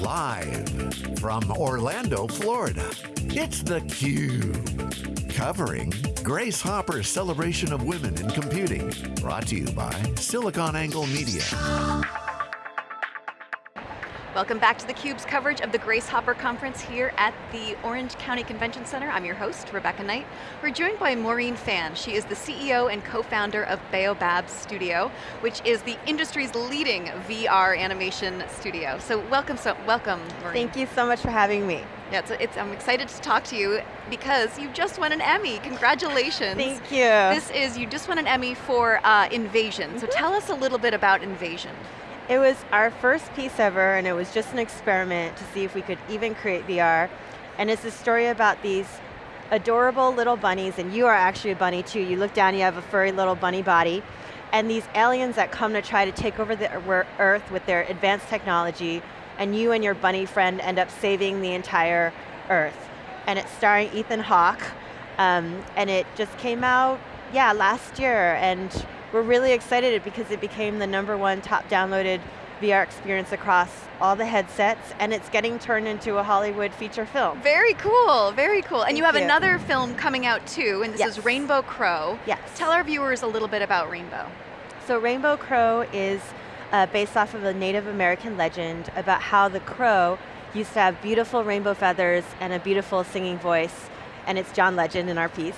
Live from Orlando, Florida, it's theCUBE. Covering Grace Hopper's celebration of women in computing. Brought to you by SiliconANGLE Media. Welcome back to theCUBE's coverage of the Grace Hopper Conference here at the Orange County Convention Center. I'm your host, Rebecca Knight. We're joined by Maureen Fan. She is the CEO and co-founder of Baobab Studio, which is the industry's leading VR animation studio. So welcome, so welcome, Maureen. Thank you so much for having me. Yeah, it's, it's, I'm excited to talk to you because you just won an Emmy, congratulations. Thank you. This is, you just won an Emmy for uh, Invasion. So mm-hmm. tell us a little bit about Invasion. It was our first piece ever and it was just an experiment to see if we could even create VR. And it's a story about these adorable little bunnies, and you are actually a bunny too. You look down, you have a furry little bunny body. And these aliens that come to try to take over the Earth with their advanced technology, and you and your bunny friend end up saving the entire Earth. And it's starring Ethan Hawke, um, and it just came out, yeah, last year, and we're really excited because it became the number one top downloaded VR experience across all the headsets, and it's getting turned into a Hollywood feature film. Very cool, very cool. And you have you. another film coming out too, and this yes. is Rainbow Crow. Yes. Tell our viewers a little bit about Rainbow. So Rainbow Crow is uh, based off of a Native American legend about how the crow used to have beautiful rainbow feathers and a beautiful singing voice, and it's John Legend in our piece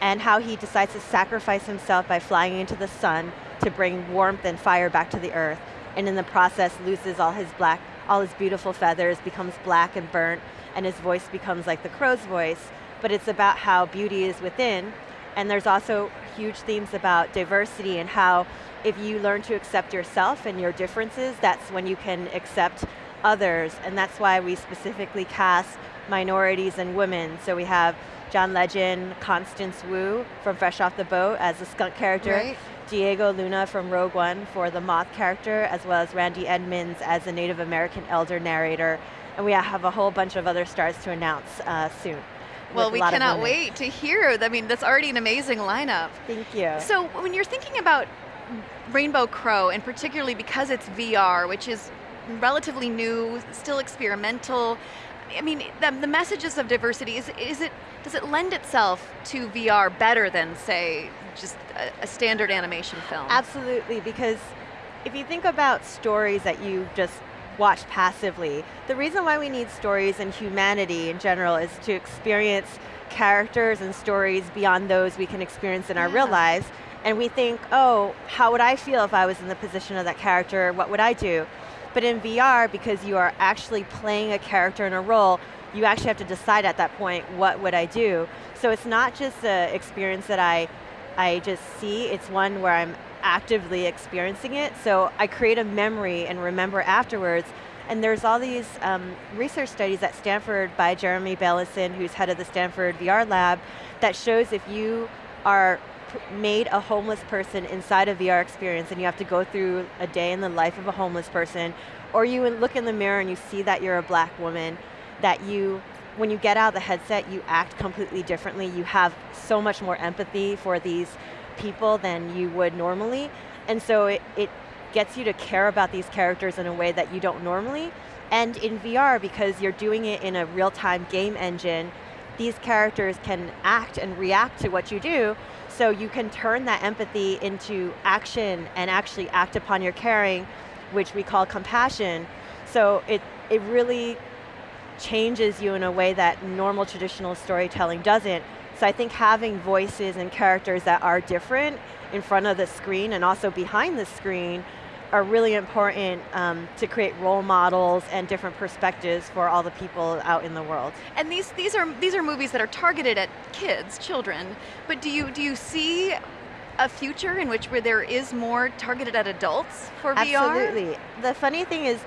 and how he decides to sacrifice himself by flying into the sun to bring warmth and fire back to the earth, and in the process loses all his black, all his beautiful feathers, becomes black and burnt, and his voice becomes like the crow's voice, but it's about how beauty is within, and there's also huge themes about diversity and how if you learn to accept yourself and your differences, that's when you can accept others, and that's why we specifically cast minorities and women. So we have John Legend, Constance Wu from Fresh Off the Boat as the skunk character, right. Diego Luna from Rogue One for the moth character, as well as Randy Edmonds as a Native American elder narrator. And we have a whole bunch of other stars to announce uh, soon. Well, we cannot wait to hear. I mean, that's already an amazing lineup. Thank you. So when you're thinking about Rainbow Crow, and particularly because it's VR, which is relatively new, still experimental, I mean, the, the, messages of diversity, is, is it, does it lend itself to VR better than, say, just a, a standard animation film? Absolutely, because if you think about stories that you just watch passively, the reason why we need stories and humanity in general is to experience characters and stories beyond those we can experience in our yeah. real lives. And we think, oh, how would I feel if I was in the position of that character? What would I do? But in VR, because you are actually playing a character in a role, you actually have to decide at that point, what would I do? So it's not just an experience that I, I just see, it's one where I'm actively experiencing it. So I create a memory and remember afterwards, and there's all these um, research studies at Stanford by Jeremy Bailenson, who's head of the Stanford VR lab, that shows if you are made a homeless person inside a VR experience and you have to go through a day in the life of a homeless person, or you look in the mirror and you see that you're a black woman, that you, when you get out of the headset, you act completely differently. You have so much more empathy for these people than you would normally. And so it, it gets you to care about these characters in a way that you don't normally. And in VR, because you're doing it in a real-time game engine, these characters can act and react to what you do, so you can turn that empathy into action and actually act upon your caring, which we call compassion. So it, it really changes you in a way that normal traditional storytelling doesn't. So I think having voices and characters that are different in front of the screen and also behind the screen are really important um, to create role models and different perspectives for all the people out in the world. And these, these, are, these are movies that are targeted at kids, children, but do you, do you see a future in which where there is more targeted at adults for VR? Absolutely. The funny thing is,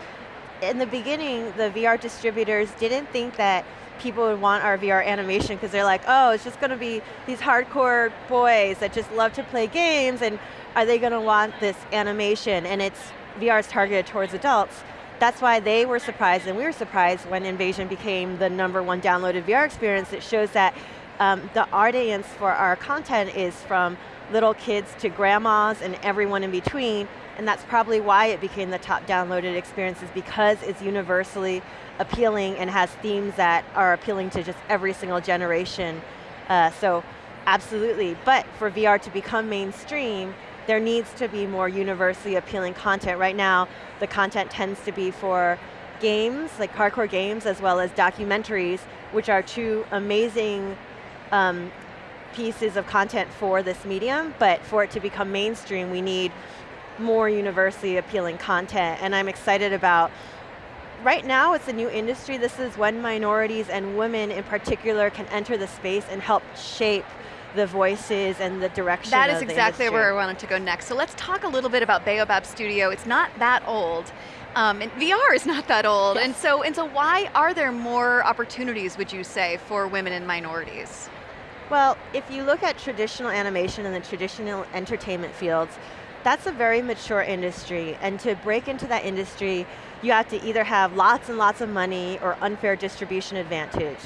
in the beginning, the VR distributors didn't think that people would want our VR animation because they're like, oh, it's just going to be these hardcore boys that just love to play games and are they going to want this animation? And it's VR is targeted towards adults. That's why they were surprised and we were surprised when Invasion became the number one downloaded VR experience. It shows that um, the audience for our content is from little kids to grandmas and everyone in between, and that's probably why it became the top downloaded experiences because it's universally appealing and has themes that are appealing to just every single generation. Uh, so absolutely, but for VR to become mainstream, there needs to be more universally appealing content. Right now, the content tends to be for games, like hardcore games, as well as documentaries, which are two amazing um, pieces of content for this medium, but for it to become mainstream, we need more universally appealing content, and I'm excited about right now it's a new industry. This is when minorities and women in particular can enter the space and help shape the voices and the direction That is exactly where I wanted to go next. So let's talk a little bit about Baobab Studio. It's not that old. Um, and VR is not that old, yes. and so and so why are there more opportunities, would you say, for women and minorities? Well, if you look at traditional animation and the traditional entertainment fields, that's a very mature industry, and to break into that industry, you have to either have lots and lots of money or unfair distribution advantage.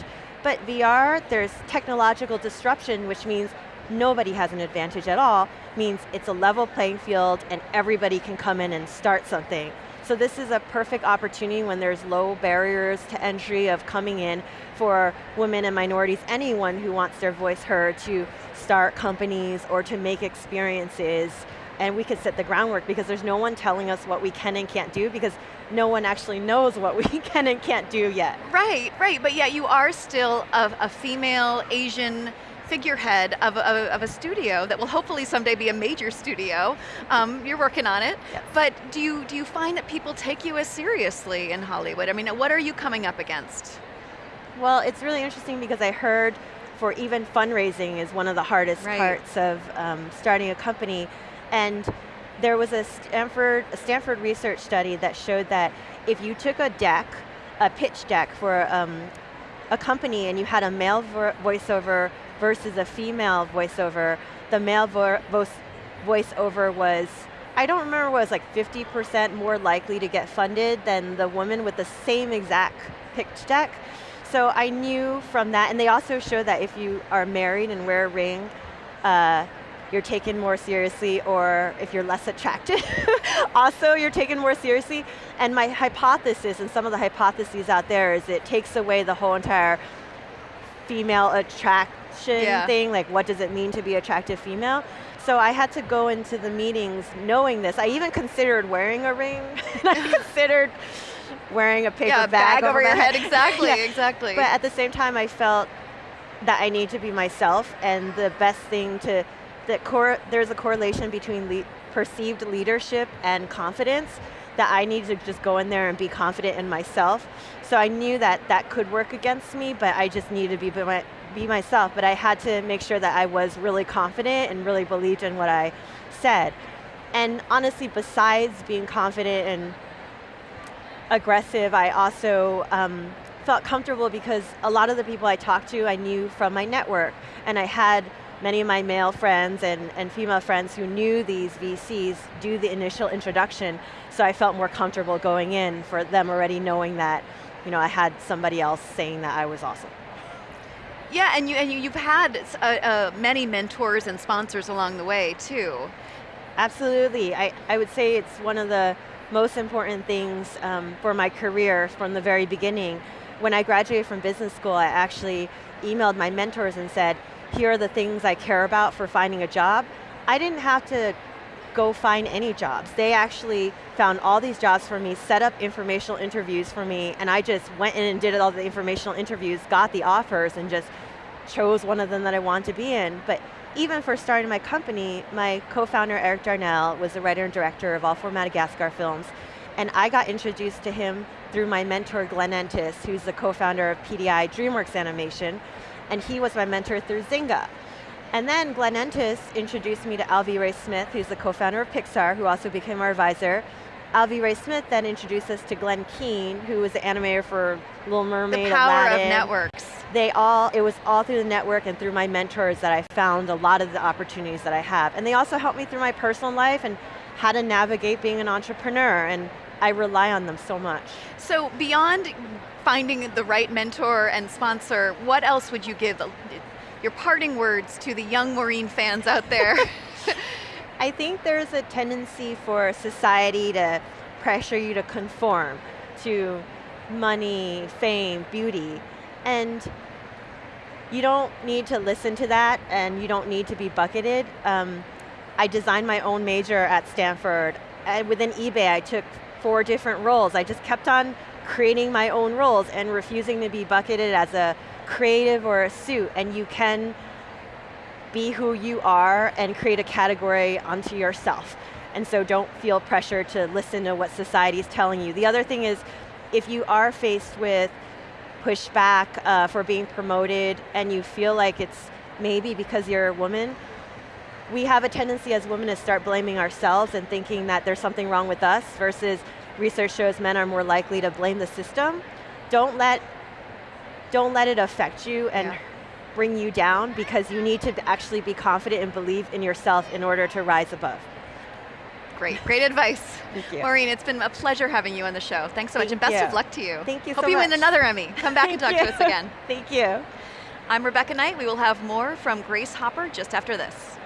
But VR, there's technological disruption, which means nobody has an advantage at all, means it's a level playing field and everybody can come in and start something. So this is a perfect opportunity when there's low barriers to entry of coming in for women and minorities, anyone who wants their voice heard to start companies or to make experiences and we could set the groundwork because there's no one telling us what we can and can't do because no one actually knows what we can and can't do yet. Right, right, but yeah, you are still a, a female Asian figurehead of a, of a, studio that will hopefully someday be a major studio. Um, you're working on it, yes. but do you, do you find that people take you as seriously in Hollywood? I mean, what are you coming up against? Well, it's really interesting because I heard for even fundraising is one of the hardest right. parts of um, starting a company and there was a Stanford, a Stanford research study that showed that if you took a deck, a pitch deck for um, a company and you had a male vo voiceover versus a female voiceover, the male vo voiceover was, I don't remember, what it was like 50% more likely to get funded than the woman with the same exact pitch deck. So I knew from that, and they also show that if you are married and wear a ring, uh, you're taken more seriously or if you're less attractive, also you're taken more seriously. And my hypothesis, and some of the hypotheses out there, is it takes away the whole entire female yeah. thing, like what does it mean to be attractive female? So I had to go into the meetings knowing this. I even considered wearing a ring, I considered wearing a paper yeah, bag, bag over, over your head. head. Exactly, yeah. exactly. But at the same time, I felt that I need to be myself, and the best thing to that cor there's a correlation between le perceived leadership and confidence that I need to just go in there and be confident in myself. So I knew that that could work against me, but I just needed to be, be myself. But I had to make sure that I was really confident and really believed in what I said. And honestly, besides being confident and aggressive, I also um, felt comfortable because a lot of the people I talked to I knew from my network, and I had many of my male friends and, and female friends who knew these VCs do the initial introduction, so I felt more comfortable going in for them already knowing that you know, I had somebody else saying that I was awesome. Yeah, and, you, and you, you've had uh, uh, many mentors and sponsors along the way too. Absolutely, I, I would say it's one of the most important things um, for my career from the very beginning. When I graduated from business school, I actually emailed my mentors and said, here are the things I care about for finding a job, I didn't have to go find any jobs. They actually found all these jobs for me, set up informational interviews for me, and I just went in and did all the informational interviews, got the offers, and just chose one of them that I wanted to be in. But even for starting my company, my co-founder Eric Darnell was the writer and director of all four Madagascar films, and I got introduced to him through my mentor Glenn Entis, who's the co-founder of PDI DreamWorks Animation, and he was my mentor through Zynga. And then Glenn Entis introduced me to Alvy Ray Smith, who's the co-founder of Pixar, who also became our advisor. Alvy Ray Smith then introduced us to Glen Keane, who was the animator for Little Mermaid, The power Aladdin. of networks. They all, it was all through the network and through my mentors that I found a lot of the opportunities that I have. And they also helped me through my personal life and how to navigate being an entrepreneur, and I rely on them so much. So beyond finding the right mentor and sponsor, what else would you give your parting words to the young Maureen fans out there? I think there's a tendency for society to pressure you to conform to money, fame, beauty. And you don't need to listen to that and you don't need to be bucketed. Um, I designed my own major at Stanford. And within eBay, I took four different roles. I just kept on creating my own roles and refusing to be bucketed as a creative or a suit. And you can be who you are and create a category onto yourself. And so don't feel pressure to listen to what society is telling you. The other thing is, if you are faced with pushback uh, for being promoted and you feel like it's maybe because you're a woman, we have a tendency as women to start blaming ourselves and thinking that there's something wrong with us versus research shows men are more likely to blame the system. Don't let, don't let it affect you and yeah. bring you down because you need to actually be confident and believe in yourself in order to rise above. Great, great advice. Thank you. Maureen, it's been a pleasure having you on the show. Thanks so Thank much and best you. of luck to you. Thank you Hope so you much. win another Emmy. Come back and talk you. to us again. Thank you. I'm Rebecca Knight. We will have more from Grace Hopper just after this.